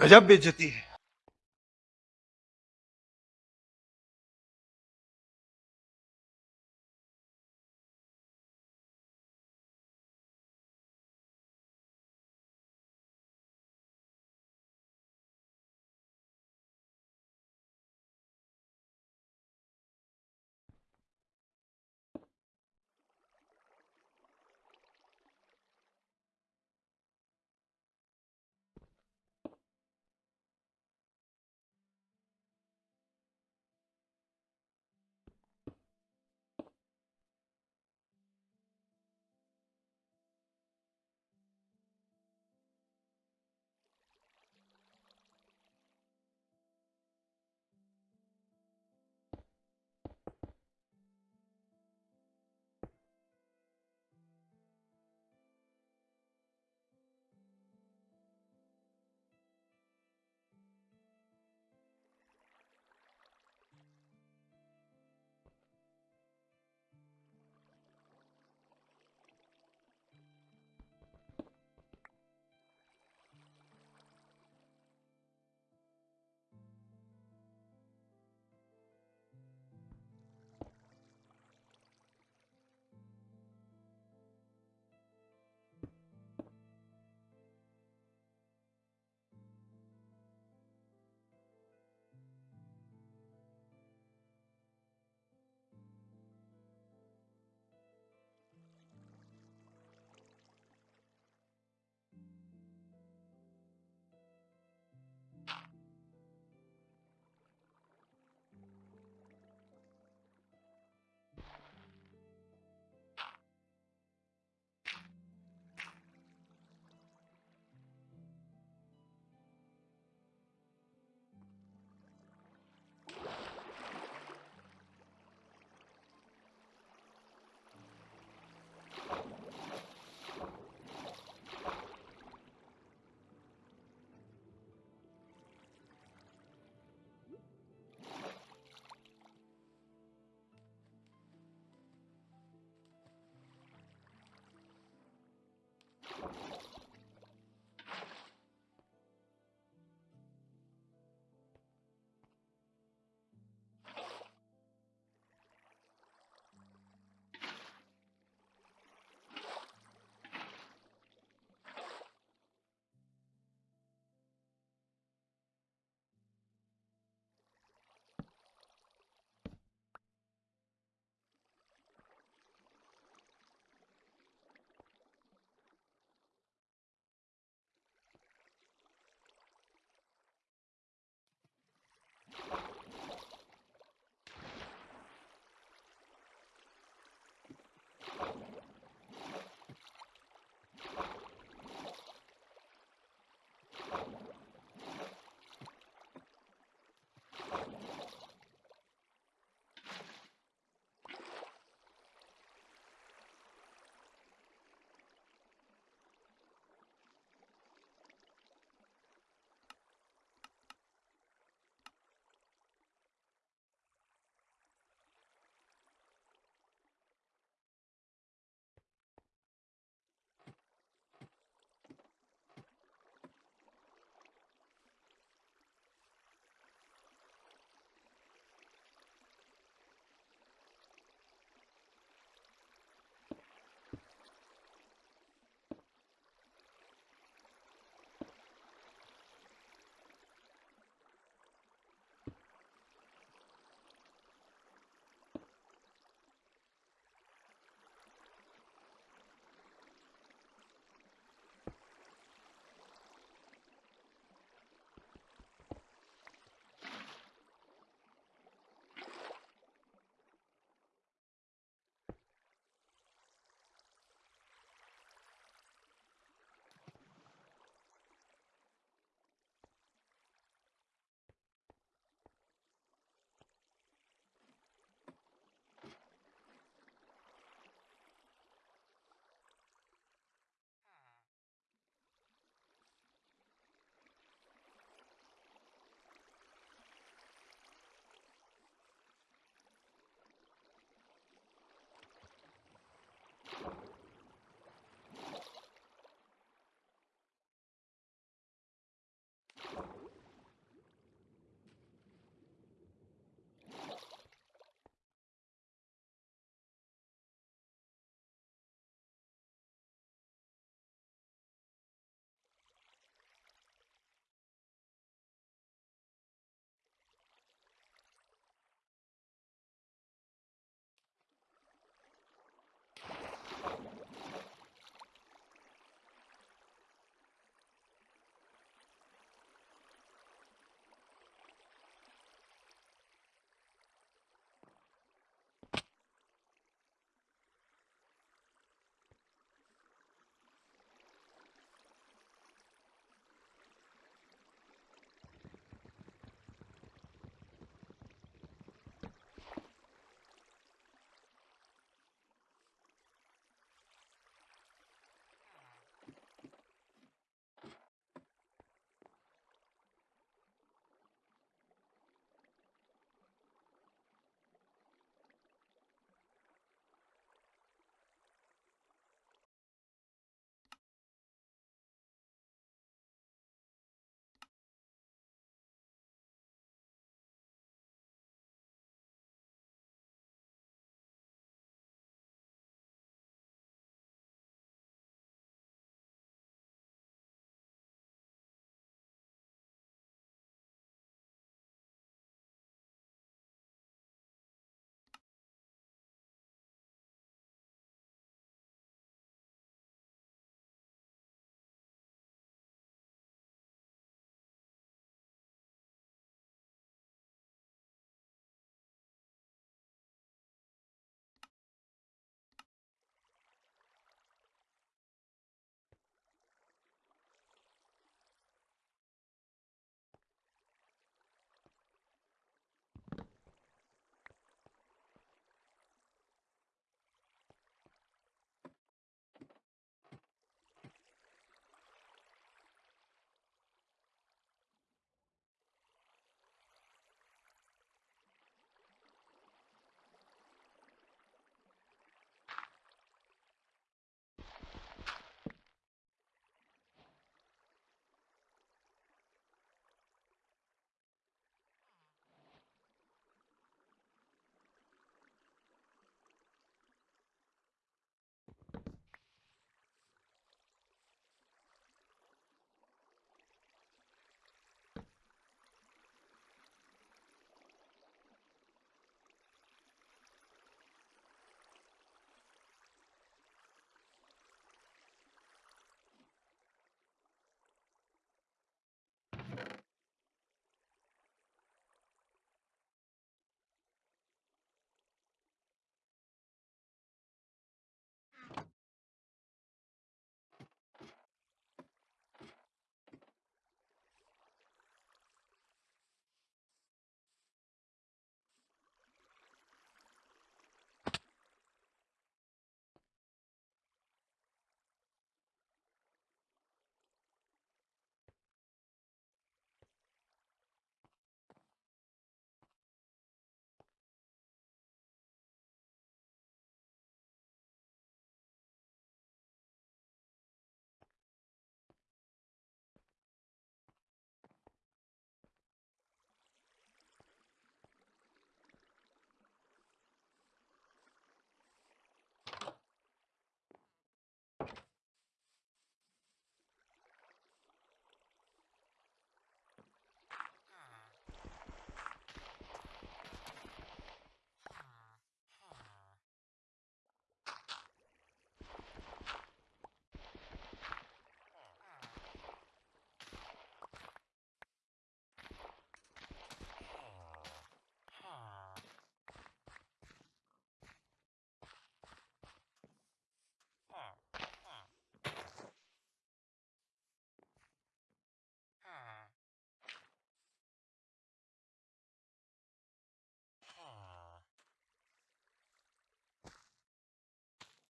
गजब बेचती है।